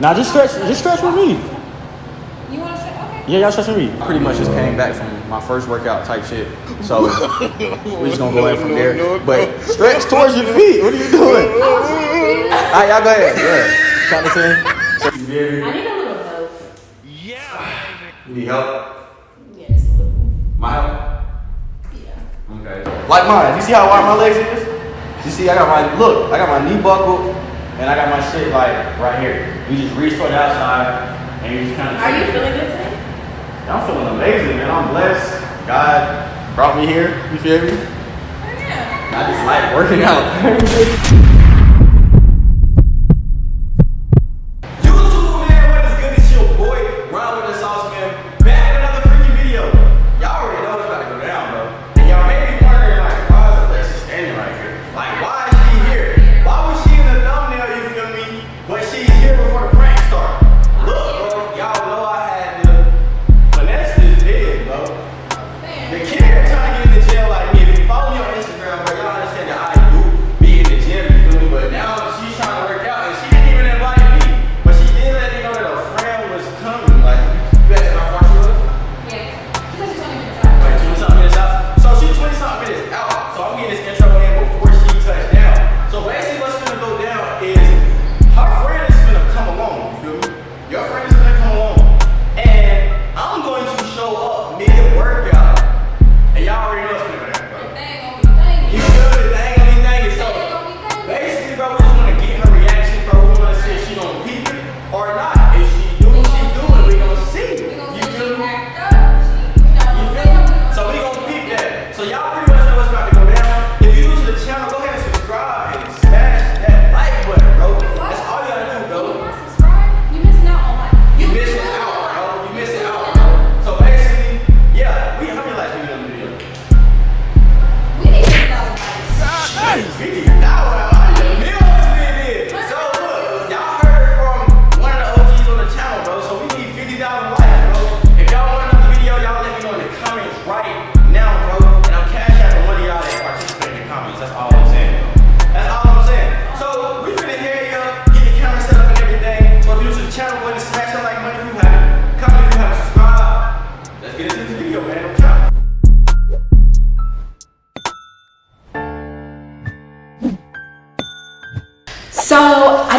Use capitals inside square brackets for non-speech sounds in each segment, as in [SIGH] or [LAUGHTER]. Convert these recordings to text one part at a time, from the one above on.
Nah, just stretch, just stretch with me. You want to say okay? Yeah, y'all stretch with me. Pretty much just came back from my first workout type shit. So [LAUGHS] we're just gonna go in from there. But stretch towards your feet. What are you doing? All right, y'all go ahead. Yeah. Count to ten. I need a little help. You need help? Yes, a little. My help? Yeah. Okay. Like mine. You see how wide my legs is? You see, I got my look. I got my knee buckled, and I got my shit like right here. You just reach for the outside, and you just kind of. Are you feeling good today? I'm feeling amazing, man. I'm blessed. God brought me here. You feel me? Oh, yeah. I just like working out. [LAUGHS]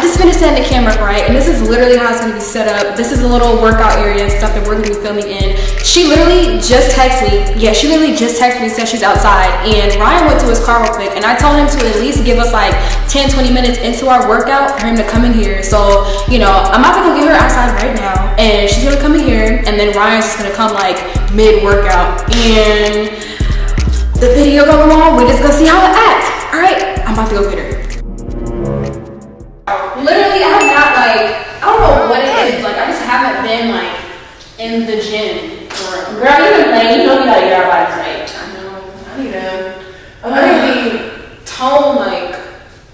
just finished setting the camera up right, and this is literally how it's gonna be set up. This is a little workout area stuff that we're gonna be filming in. She literally just texted me. Yeah, she literally just texted me, said she's outside. And Ryan went to his car real quick, and I told him to at least give us like 10, 20 minutes into our workout for him to come in here. So, you know, I'm about to go get her outside right now, and she's gonna come in here, and then Ryan's just gonna come like mid-workout. And the video going on, we're just gonna see how it acts. All right, I'm about to go get her. In the gym. Girl, you been. You know you gotta get our bodies right. I know. I need to. I need to be toned. Like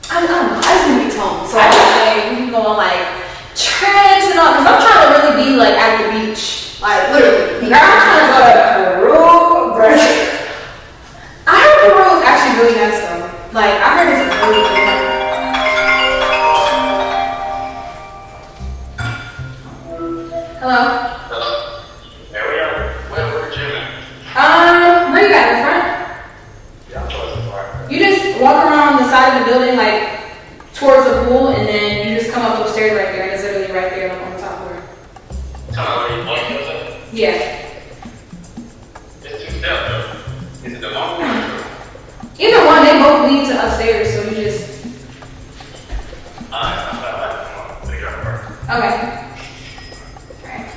I, I don't know. I just need to be toned. So I like we can go on like trips and all. Cause I'm trying to really be like at the beach. Like literally. Girl, I'm trying to go to Peru. [LAUGHS] I heard Peru is actually really nice though. Like I heard it's really good. Okay. Alright.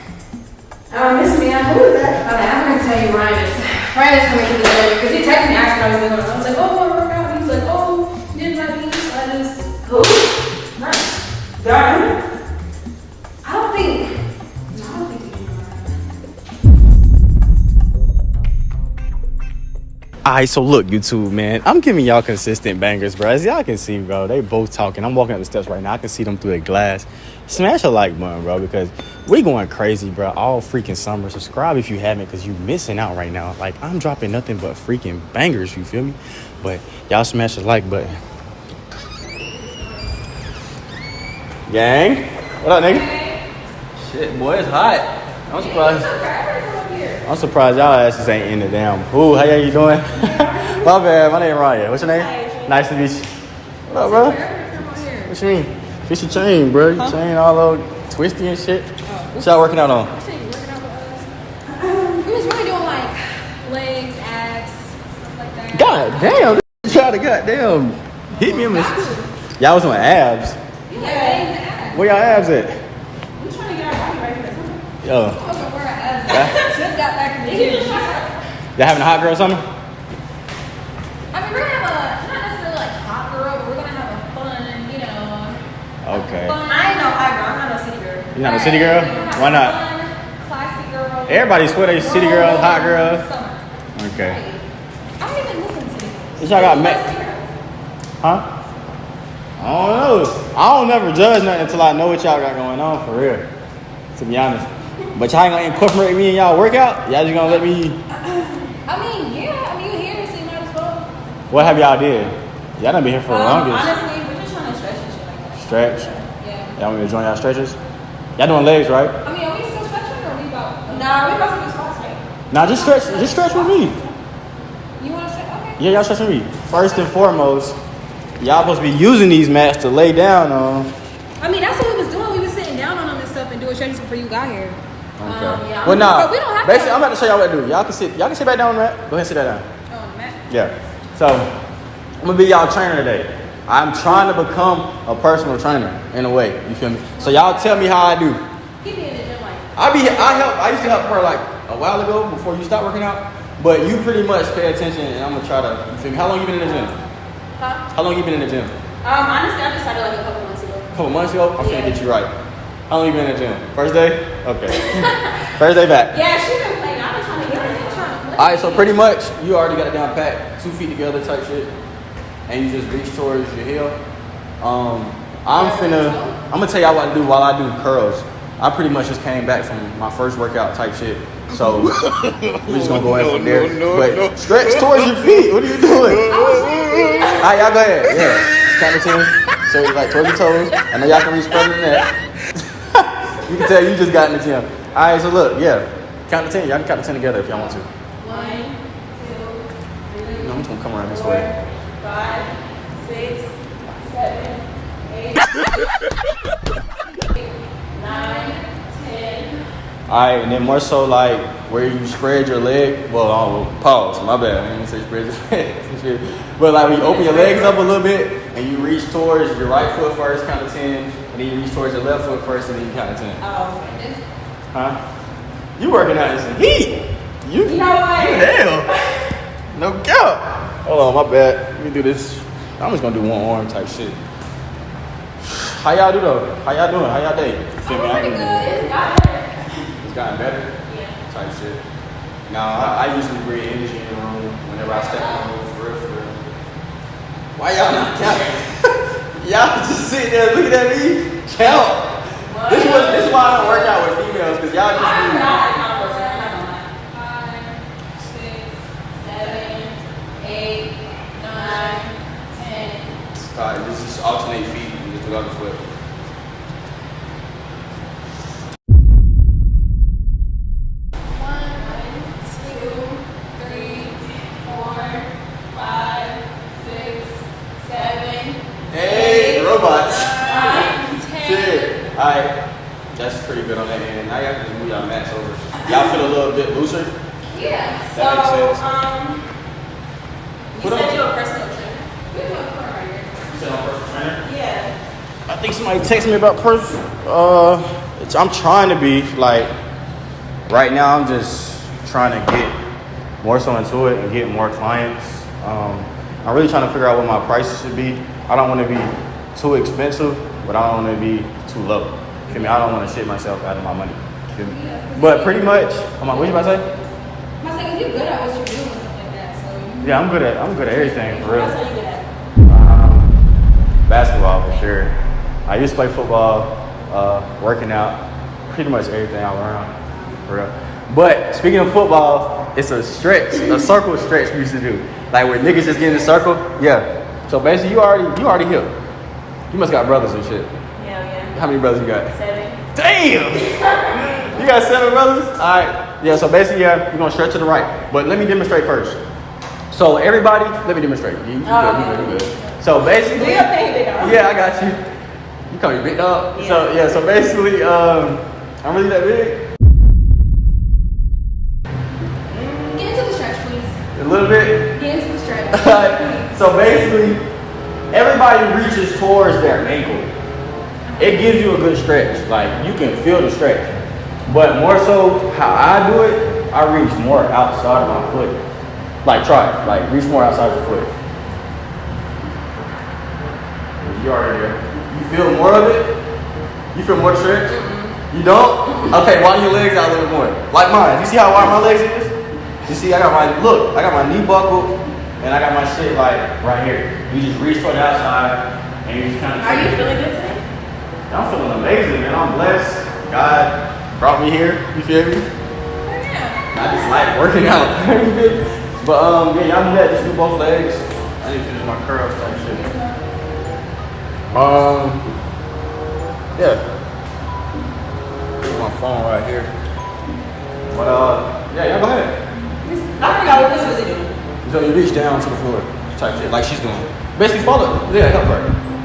Um, Miss Mia, who is that? Okay, I'm gonna tell you Ryan is Ryan is coming to the gym because he texted me asking what I was doing. I was like, oh, Alright, so look, YouTube, man. I'm giving y'all consistent bangers, bro. As y'all can see, bro, they both talking. I'm walking up the steps right now. I can see them through the glass. Smash a like button, bro, because we going crazy, bro. All freaking summer. Subscribe if you haven't, because you missing out right now. Like, I'm dropping nothing but freaking bangers, you feel me? But y'all smash the like button. Gang. What up, nigga? Shit, boy, it's hot. I'm surprised. I'm surprised y'all asses ain't in the damn pool. How y'all you doing? [LAUGHS] my bad. My name Ryan. What's your name? Nice to meet you. What up, bro? What you mean? Fix your chain, bro. Your chain all over twisty and shit. Oh, what y'all working out on? Um, we was really doing like legs, abs, stuff like that. God damn. This try to goddamn hit me in the. Y'all was on abs. Yeah, abs. Where y'all abs at? We trying to get our body ready for something. Y'all having a hot girl summer? I mean, we're gonna have a not necessarily like hot girl, but we're gonna have a fun, you know. Okay. Fun. I ain't no high girl. I'm not no city girl. You're not a city girl? We're have Why not? Fun, classy girl. Everybody swear they city girl, hot girl. Summer. Okay. I don't even listen to city girls. What y'all got You ma- like city girls? Huh? I don't know. I don't never judge nothing until I know what y'all got going on for real. To be honest. But y'all ain't gonna incorporate me in y'all workout? Y'all just gonna let me I mean, yeah. I mean, you here, so you might as well. what have y'all did? Y'all done been here for the Um, longest. honestly, we're just trying to stretch and shit like that. Stretch. Yeah. Y'all want me to join y'all stretches? Y'all doing legs, right? I mean, are we still stretching or are we about? Nah, we about to do squats today. Nah, just stretch just stretch with me. You want to stretch? Okay. Yeah, y'all stretch with me. First and foremost, y'all supposed to be using these mats to lay down on. I mean, that's what we was doing. We was sitting down on them and stuff and doing stretches before you got here. Okay. Um, yeah, well, nah. We don't have to- Basically, I'm about to show y'all what to do. Y'all can sit. Y'all can sit back down on that. Go ahead, and sit that down. Oh, on the mat. Yeah. So, I'm gonna be y'all trainer today. I'm trying to become a personal trainer in a way. You feel me? So y'all tell me how I do. He be in the gym like. I be I help. I used to help her like a while ago before you stopped working out. But you pretty much pay attention, and I'm gonna try to. You feel me? How long you been in the gym? Huh? How long you been in the gym? Um, honestly, I just started like a couple months ago. A couple months ago. I'm Yeah. finna get you right. How long you been in the gym? First day? Okay. [LAUGHS] First day back. Yeah, she been playing. I've been trying to get her. in. trying to play. All right, so pretty much you already got it down pat, two feet together type shit, and you just reach towards your heel. Um, I'm finna, I'm gonna tell y'all what to do while I do curls. I pretty much just came back from my first workout type shit, so [LAUGHS] we're just gonna go in from there. but stretch towards your feet. What are you doing? [LAUGHS] All right, y'all go ahead. Yeah, count to ten. So like towards your toes. I know y'all can reach further than that. You can tell you just got in the gym. All right, so look, yeah, count to ten. Y'all can count to ten together if y'all want to. One, two, three, No, I'm just gonna come around this way. [LAUGHS] four, five, six, seven, eight, eight, nine, ten. Alright, and then more so like where you spread your leg. Well, oh, pause. My bad. I didn't say spread your [LAUGHS] leg. but like when you open your legs up a little bit and you reach towards your right foot first, count to ten, and then you reach towards your left foot first, and then you count to ten. Oh, okay. Huh? You working out in some heat? You? You know what? Damn. No doubt. Hold on, my bad. Let me do this. I'm just gonna do one arm type shit. How y'all do though? How y'all doing? How y'all day? Feel me? Pretty good. It's got her. It's gotten better. Yeah. type shit. Now I, I usually bring energy in the room whenever I step in the room for real, for real. Why y'all not counting? [LAUGHS] y'all just sitting there looking at me count. This this is why I don't work out with females because y'all just be, not in my person. I'm not gonna lie. Five, six, Seven, eight, nine, ten. Alright, this is alternate feet. You just do the other foot. One, two, three, four, five, six, seven, Hey, robots. nine, ten. Shit. Alright, that's pretty good on that end. Now y'all can just move y'all mats over. Y'all feel a little bit looser. Yeah. So, makes sense. um, you What said you're a personal trainer. We have a corner right here. You said I'm a personal trainer? Yeah. I think somebody texted me about pers. Uh, it's, I'm trying to be like. Right now, I'm just trying to get more so into it and get more clients. Um, I'm really trying to figure out what my prices should be. I don't want to be too expensive, but I don't want to be too low. Feel me? I don't want to shit myself out of my money. Feel me? But pretty much, I'm like, what you about to say? I was like, you're good at what you're doing like that. So Yeah, I'm good at I'm good at everything for real. That's how you get at. Um, basketball for sure. I used to play football, uh, working out, pretty much everything all around, for real. But speaking of football, it's a stretch, a circle stretch we used to do. Like where niggas just get in a circle. Yeah. So basically, you already you already here. You must got brothers and shit. How many brothers you got? Seven. Damn! you got seven brothers? Alright. Yeah, so basically, yeah, we're gonna stretch to the right. But let me demonstrate first. So everybody, let me demonstrate. You, you good, you good, you good. So basically, Do your big dog. yeah, I got you. You call me big dog. Yeah. So yeah, so basically, um, I'm really that big. Get into the stretch, please. A little bit. Get into the stretch. [LAUGHS] so basically, everybody reaches towards their ankle. It gives you a good stretch. Like you can feel the stretch. But more so, how I do it, I reach more outside of my foot. Like try it. Like reach more outside of your foot. You already there. You feel more of it? You feel more stretch? Mm-hmm. You don't? Okay, widen your legs out a little bit more. Like mine. You see how wide my legs is? You see, I got my look. I got my knee buckled, and I got my shit like right here. You just reach for the outside, and you just kind of. Are you feeling good? I'm feeling amazing, man. I'm blessed. God brought me here. You feel me? Yeah. I just like working [LAUGHS] out. You feel me? but um, yeah, y'all do that. Just do both legs. I need to finish my curls type shit. Um, yeah. Put my phone right here. But uh, yeah, y'all go ahead. I forgot what this was doing. So you reach down to the floor, type shit, like she's doing. Basically, follow. Yeah, help her.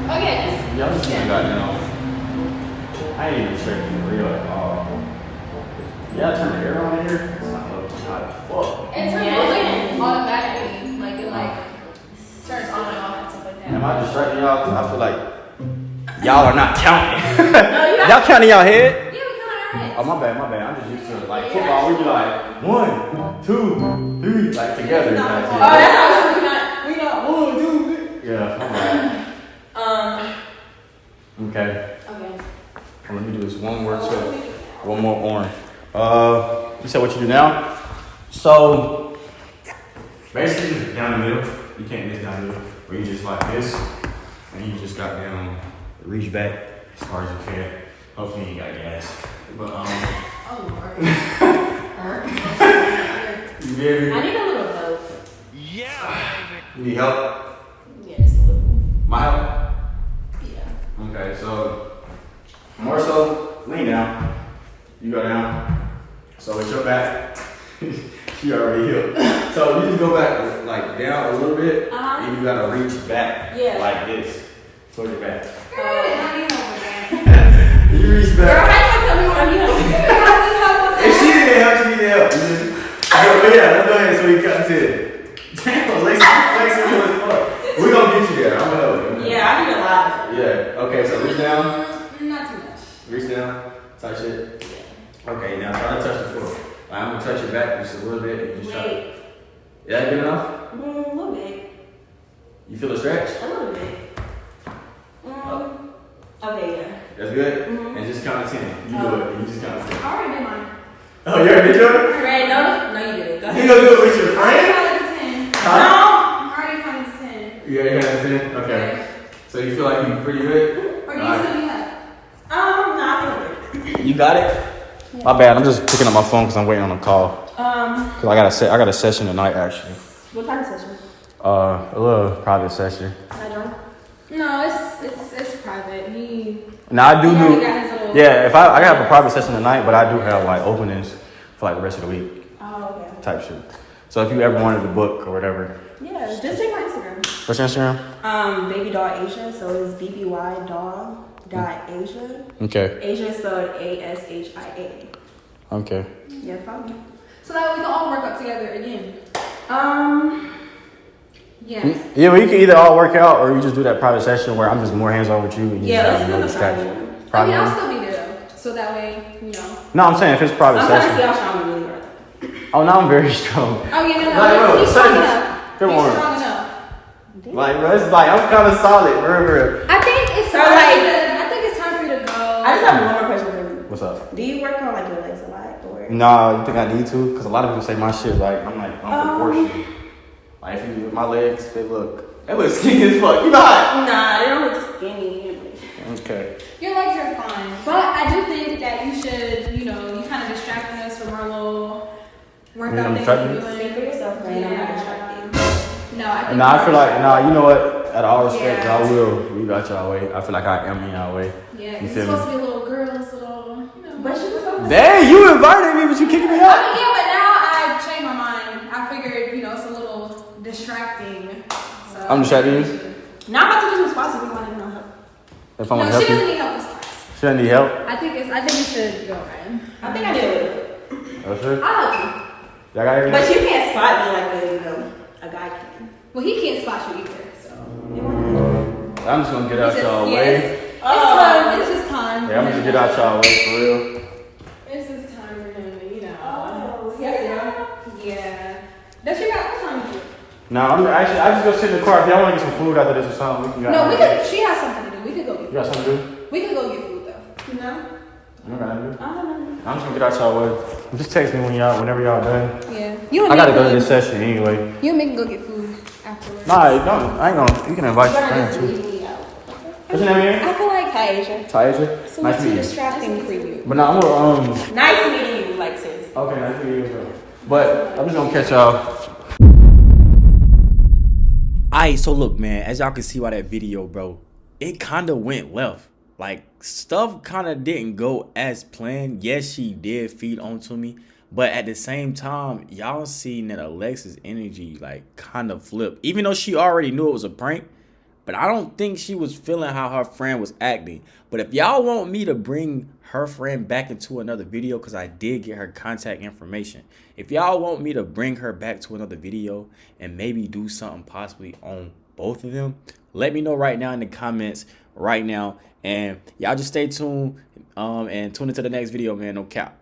Oh yeah, just Yeah, I'm just doing that now. I ain't even straight real at all. Yeah, I turn the air on here. It's not looking hot as fuck. it turns Yeah. like automatically, like it like turns on and off and stuff like that. Am I distracting y'all? 'Cause I feel like y'all are not counting. No, [LAUGHS] you y'all counting y'all head? Yeah, we count our heads. Oh my bad, my bad. I'm just used to like football. We be like one, two, three, like together. type shit. Oh, that's how we got we got one, two, three. Yeah, my bad. [LAUGHS] Um. Okay. Okay. Well, let me do this one more too. One more orange. Uh, you said what you do now? So, basically, just down the middle. You can't miss down the middle. Where you just like this, and you just got down, reach back as far as you can. Hopefully, you ain't got gas. But um, Oh lord. [LAUGHS] you get I me? need a little help. Yeah. You need help? Yeah, just a little. My help? Yeah. Okay, so more so, lean down. You go down. So it's your back. [LAUGHS] she already healed. So you just go back like down a little bit, Uh-huh. and you gotta reach back Yeah. like this towards your back. Girl, I need help with that. You reach Girl, how back. you tell me what I [LAUGHS] need help? Need If she didn't help, she needed help. Just- But yeah, let's go ahead so we cut to it. Damn, Lacey, Lacey, as fuck. We gonna get you there. I'm gonna help you. Yeah, I need a lot. Yeah. Okay, so reach down. Mm, Not too much. Reach down, touch it. Okay, now try to touch the floor. I'm gonna touch your back just a little bit. and Just try. Is that good enough? Mm, a little bit. You feel the stretch? A little bit. Mm. Okay, yeah. That's good? Mhm. And just count to 10. You do it. You just count to 10. I already did mine. Oh, you already did it? Right, no, no, no, you didn't. Go ahead. You gonna do it with your friend? I already counted to ten. Huh? I already counted to ten. You already counted to 10? Okay. So you feel like you're pretty good? Or do you Alright. still need help? Um, no, I feel good. You got it? My bad. I'm just picking up my phone because I'm waiting on a call. Um, Cause I got a se- I got a session tonight actually. what time of session? Uh, a little private session. I don't. No, it's it's it's private. He Now I do he do. already got his little Yeah, if I I have a private session tonight, but I do have like openings for like the rest of the week Oh, okay. type shit. So if you ever wanted the book or whatever, Yeah, just take my Instagram. what's your Instagram? Um, baby doll Asia, so it's BBY doll dot Asia. Okay, Asia is spelled A S H I A. okay. Yeah, follow me. So that way we can all work out together again. Um, Yeah. Yeah, well, you can either all work out or you just do that private session where I'm just more hands on with you and you Yeah, just let's have do no the distraction. private. I mean, I'll still be there though. So that way, you know. No, I'm saying if it's private I'm trying to see session. how strong you really are. Oh, now I'm very [LAUGHS] strong. Oh yeah, no, no. Like, bro, he's strong certain- enough. Come he's on. strong enough. Like, bro, it's like I'm kind of solid, bro, bro. I think it's So, time like- for you to- I think it's time for you to go. I just have one more question for you. What's up? Do you work on like your legs a lot or? Nah, you think I need to? Because a lot of people say my shit like I'm like Um. unproportionate. Like if you my legs, they look they look skinny as fuck. You not? Nah, they don't look skinny. Okay. Your legs are fine, but I do think that you should, you know, you kind of distracting us from our little workout gonna thing distract we're me? doing. Speak for yourself, man. I'm not distracting. No, I think. Nah, I feel like nah. You know what? Out of all respect, Yeah. y'all will. We got y'all way. I feel like I am in y'all way. Yeah, You it's feel supposed me? to be a little girls, little, you know. But she was supposed to Dang, you invited me, but you kicking me I out. mean, yeah, but now I changed my mind. I figured, you know, it's a little distracting. So. I'm distracting you? Now I'm about to do some spots if you want to know help. If I No, want she help doesn't you, need help with class. she doesn't need help. I think it's. I think you should go, Ryan. I think I did. Oh, sure. I'll help you. Y'all got everything? But you can't spot me like a, you know, a guy can. Well, he can't spot you either, so. I'm just gonna get out y'all yeah, way. It's, it's time. It's just time. Yeah, I'm just gonna get out y'all way for real. It's just time for him to, you know. Oh, yeah. Yeah. Does she got what time is? No, I'm actually I just go sit in the car. If y'all want to get some food after this or something, we can. No, we could. She has something to do. We could go get. You Food. got something to do? We could go get food though. You know. You got nothing to do? I don't know. I'm just gonna get out y'all way. Just text me when y'all, whenever y'all done. Yeah. You and I me gotta go to get- this session anyway. You and me can go get food afterwards. Nah, don't. I ain't gonna. You can invite your Better friends just too. Leave me out. What's your name again? I feel like Taisha. Taisha. So Nice much to meet you. distracting for you. But nah, I'm gonna um. Nice meeting you, like sis. Okay, nice to meet you. as well. But I'm just gonna catch y'all. Alright, so look, man, as y'all can see by that video, bro, it kind of went left. Like, stuff kind of didn't go as planned. Yes, she did feed onto me. But at the same time, y'all seen that Alexis' energy, like, kind of flipped. Even though she already knew it was a prank, but I don't think she was feeling how her friend was acting. But if y'all want me to bring her friend back into another video, because I did get her contact information. If y'all want me to bring her back to another video and maybe do something possibly on both of them, let me know right now in the comments right now. And y'all just stay tuned um, and tune into the next video, man. No cap.